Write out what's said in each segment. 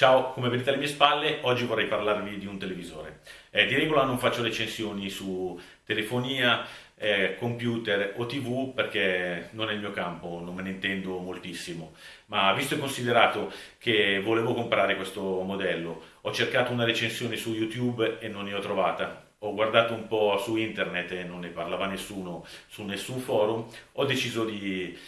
Ciao, come vedete alle mie spalle, oggi vorrei parlarvi di un televisore. Eh, di regola non faccio recensioni su telefonia, eh, computer o tv perché non è il mio campo, non me ne intendo moltissimo. Ma visto e considerato che volevo comprare questo modello, ho cercato una recensione su YouTube e non ne ho trovata. Ho guardato un po' su internet e non ne parlava nessuno su nessun forum, ho deciso di,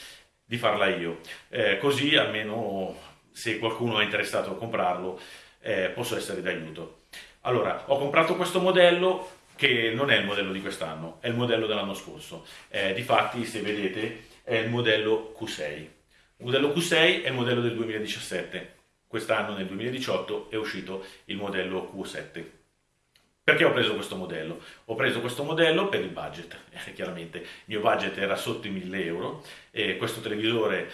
di farla io. Eh, così almeno se qualcuno è interessato a comprarlo eh, posso essere d'aiuto. Allora, ho comprato questo modello che non è il modello di quest'anno, è il modello dell'anno scorso. Eh, difatti, se vedete, è il modello Q6. Il modello Q6 è il modello del 2017. Quest'anno, nel 2018, è uscito il modello Q7. Perché ho preso questo modello? Ho preso questo modello per il budget, eh, chiaramente il mio budget era sotto i 1000 euro e questo televisore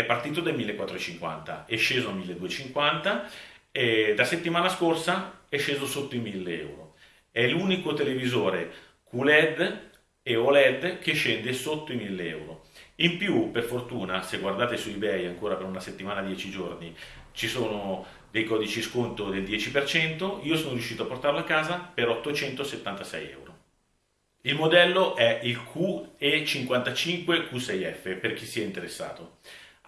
è partito dai 1450, è sceso a 1250 e da settimana scorsa è sceso sotto i 1000 euro. È l'unico televisore QLED e OLED che scende sotto i 1000 euro. In più, per fortuna, se guardate su eBay ancora per una settimana, 10 giorni, ci sono dei codici sconto del 10%, io sono riuscito a portarlo a casa per 876 euro. Il modello è il QE55 Q6F per chi sia interessato.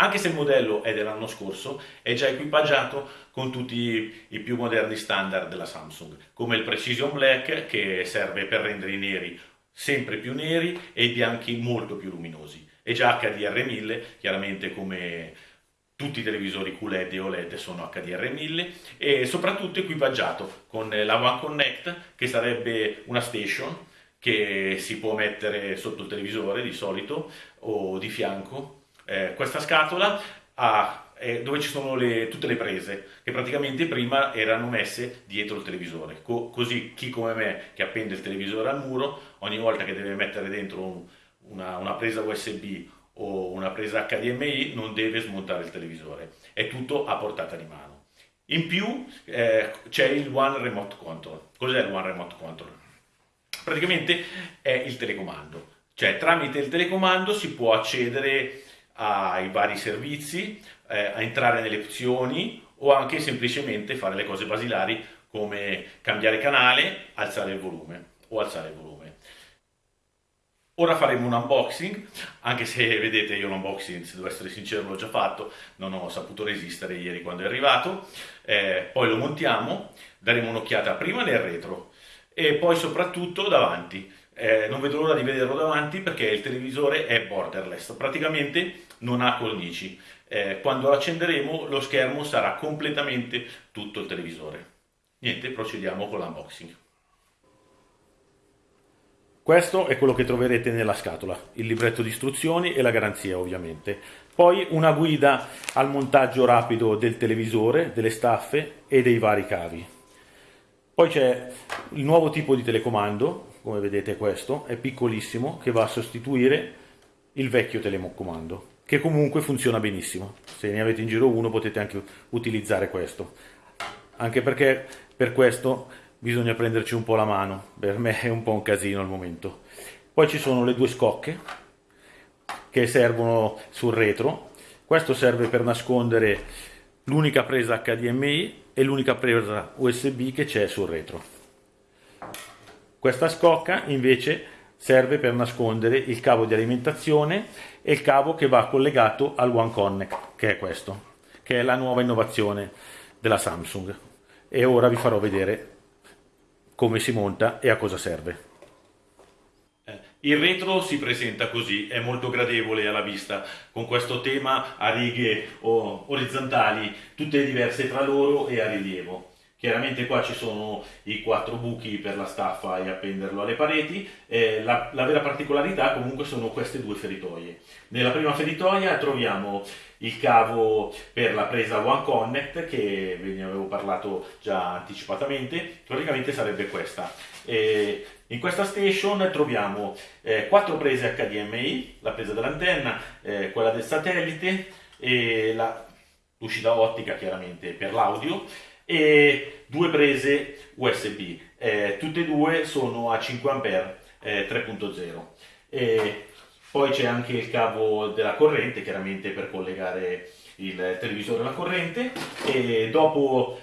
Anche se il modello è dell'anno scorso, è già equipaggiato con tutti i più moderni standard della Samsung, come il Precision Black che serve per rendere i neri sempre più neri e i bianchi molto più luminosi. È già HDR1000, chiaramente come tutti i televisori QLED e OLED sono HDR1000 e soprattutto equipaggiato con la One Connect che sarebbe una station che si può mettere sotto il televisore di solito o di fianco eh, questa scatola ha, eh, dove ci sono le, tutte le prese che praticamente prima erano messe dietro il televisore. Co così chi come me che appende il televisore al muro ogni volta che deve mettere dentro un, una, una presa USB o una presa HDMI non deve smontare il televisore. È tutto a portata di mano. In più eh, c'è il One Remote Control. Cos'è il One Remote Control? praticamente è il telecomando. Cioè tramite il telecomando si può accedere ai vari servizi, eh, a entrare nelle opzioni o anche semplicemente fare le cose basilari come cambiare canale, alzare il volume o alzare il volume. Ora faremo un unboxing, anche se vedete io l'unboxing, se devo essere sincero, l'ho già fatto, non ho saputo resistere ieri quando è arrivato, eh, poi lo montiamo, daremo un'occhiata prima nel retro e poi soprattutto davanti, eh, non vedo l'ora di vederlo davanti perché il televisore è borderless, praticamente non ha cornici. Eh, quando lo accenderemo lo schermo sarà completamente tutto il televisore. Niente, procediamo con l'unboxing. Questo è quello che troverete nella scatola, il libretto di istruzioni e la garanzia ovviamente. Poi una guida al montaggio rapido del televisore, delle staffe e dei vari cavi. Poi c'è il nuovo tipo di telecomando, come vedete questo, è piccolissimo, che va a sostituire il vecchio telecomando, che comunque funziona benissimo. Se ne avete in giro uno potete anche utilizzare questo. Anche perché per questo bisogna prenderci un po' la mano, per me è un po' un casino al momento. Poi ci sono le due scocche che servono sul retro, questo serve per nascondere l'unica presa HDMI e l'unica presa USB che c'è sul retro. Questa scocca invece serve per nascondere il cavo di alimentazione e il cavo che va collegato al One Connect, che è questo, che è la nuova innovazione della Samsung. E ora vi farò vedere come si monta e a cosa serve. Eh, il retro si presenta così, è molto gradevole alla vista, con questo tema a righe orizzontali, tutte diverse tra loro e a rilievo. Chiaramente qua ci sono i quattro buchi per la staffa e appenderlo alle pareti, eh, la, la, vera particolarità comunque sono queste due feritoie. Nella prima feritoia troviamo il cavo per la presa One Connect che ve ne avevo parlato già anticipatamente, praticamente sarebbe questa. E in questa station troviamo eh, quattro prese HDMI, la presa dell'antenna, eh, quella del satellite e l'uscita ottica chiaramente per l'audio e due prese USB, eh, tutte e due sono a 5 A eh, 3.0. poi c'è anche il cavo della corrente, chiaramente per collegare il televisore alla corrente e dopo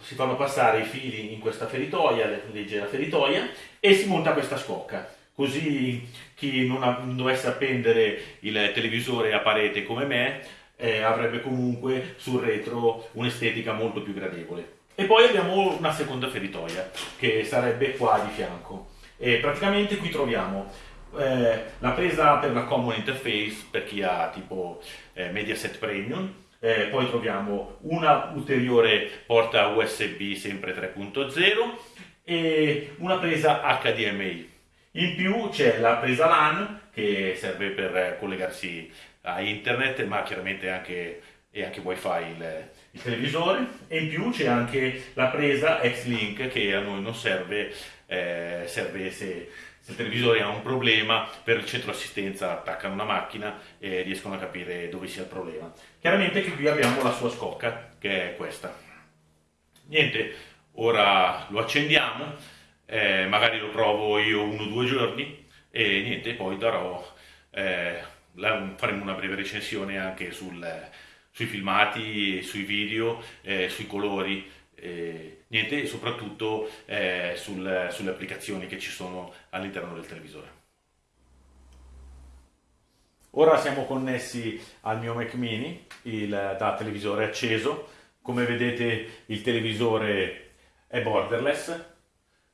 si fanno passare i fili in questa feritoia, leggera feritoia, e si monta questa scocca. Così chi non dovesse appendere il televisore a parete come me eh, avrebbe comunque sul retro un'estetica molto più gradevole. E poi abbiamo una seconda feritoia che sarebbe qua di fianco. E praticamente qui troviamo eh, la presa per la common interface per chi ha tipo eh, Mediaset Premium, eh, poi troviamo una ulteriore porta USB sempre 3.0 e una presa HDMI. In più c'è la presa LAN che serve per collegarsi a internet ma chiaramente anche, e anche wifi il, il televisore e in più c'è anche la presa X-Link che a noi non serve, eh, serve se se il televisore ha un problema, per il centro assistenza attaccano una macchina e riescono a capire dove sia il problema. Chiaramente che qui abbiamo la sua scocca, che è questa. Niente, ora lo accendiamo, eh, magari lo provo io uno o due giorni e niente, poi darò, eh, faremo una breve recensione anche sul, sui filmati, sui video, eh, sui colori e niente, soprattutto eh, sul, sulle applicazioni che ci sono all'interno del televisore. Ora siamo connessi al mio Mac mini il, da televisore acceso. Come vedete il televisore è borderless,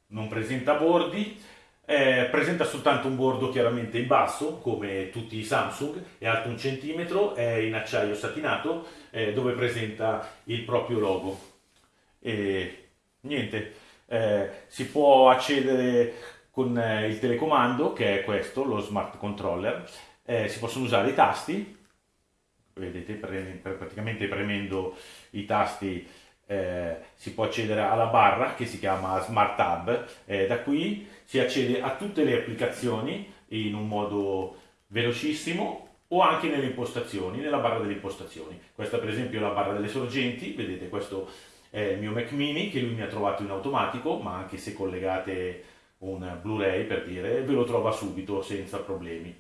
non presenta bordi, eh, presenta soltanto un bordo chiaramente in basso, come tutti i Samsung, è alto un centimetro, è in acciaio satinato, eh, dove presenta il proprio logo. E niente, eh, si può accedere con eh, il telecomando che è questo, lo smart controller, eh, si possono usare i tasti, vedete pre praticamente premendo i tasti eh, si può accedere alla barra che si chiama Smart Hub, eh, da qui si accede a tutte le applicazioni in un modo velocissimo o anche nelle impostazioni, nella barra delle impostazioni. Questa per esempio è la barra delle sorgenti, vedete questo è il mio Mac mini che lui mi ha trovato in automatico, ma anche se collegate un Blu-ray per dire, ve lo trova subito senza problemi.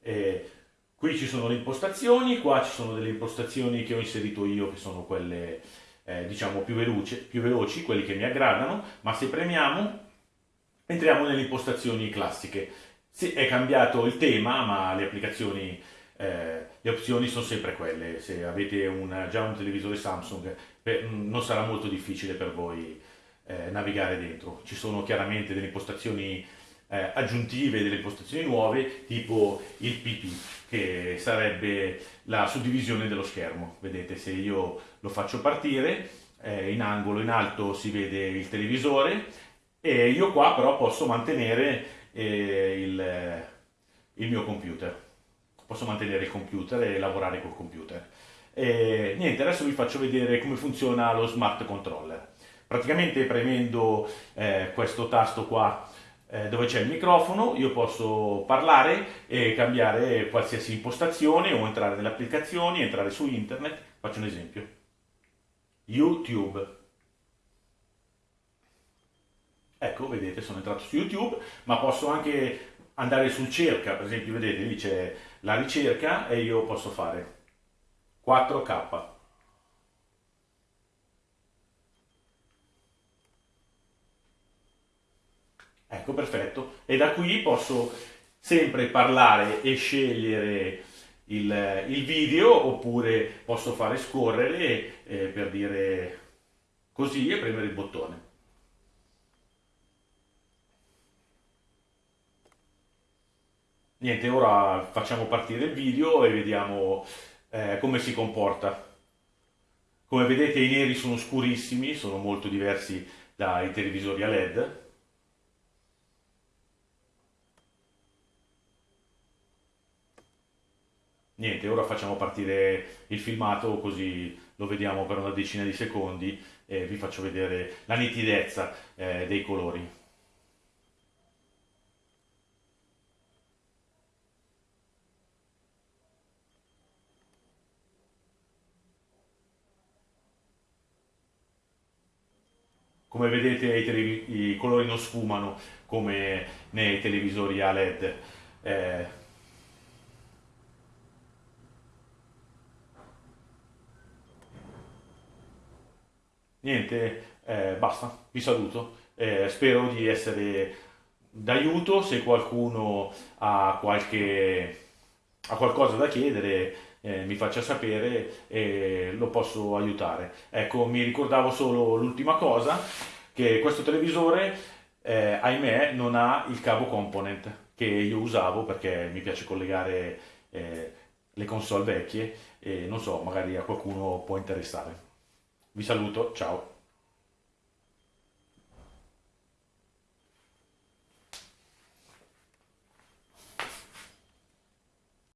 E qui ci sono le impostazioni, qua ci sono delle impostazioni che ho inserito io che sono quelle eh, diciamo più, veloce, più veloci, quelli che mi aggradano, ma se premiamo entriamo nelle impostazioni classiche. Sì, è cambiato il tema, ma le applicazioni eh, le opzioni sono sempre quelle, se avete un, già un televisore Samsung per, non sarà molto difficile per voi eh, navigare dentro. Ci sono chiaramente delle impostazioni eh, aggiuntive, delle impostazioni nuove, tipo il PP, che sarebbe la suddivisione dello schermo. Vedete, se io lo faccio partire, eh, in angolo in alto si vede il televisore e io qua però posso mantenere eh, il, il mio computer posso mantenere il computer e lavorare col computer. E, niente, adesso vi faccio vedere come funziona lo smart controller. Praticamente premendo eh, questo tasto qua eh, dove c'è il microfono io posso parlare e cambiare qualsiasi impostazione o entrare nelle applicazioni, entrare su internet. Faccio un esempio. YouTube. Ecco, vedete, sono entrato su YouTube, ma posso anche andare sul cerca, per esempio, vedete, lì c'è la ricerca e io posso fare 4K. Ecco, perfetto. E da qui posso sempre parlare e scegliere il, il video oppure posso fare scorrere eh, per dire così e premere il bottone. Niente, ora facciamo partire il video e vediamo eh, come si comporta. Come vedete i neri sono scurissimi, sono molto diversi dai televisori a LED. Niente, ora facciamo partire il filmato così lo vediamo per una decina di secondi e vi faccio vedere la nitidezza eh, dei colori. Come vedete i, i colori non sfumano come nei televisori a LED. Eh, niente, eh, basta, vi saluto. Eh, spero di essere d'aiuto se qualcuno ha, qualche, ha qualcosa da chiedere. Eh, mi faccia sapere e lo posso aiutare. Ecco, mi ricordavo solo l'ultima cosa, che questo televisore, eh, ahimè, non ha il cavo component che io usavo perché mi piace collegare eh, le console vecchie e non so, magari a qualcuno può interessare. Vi saluto, ciao.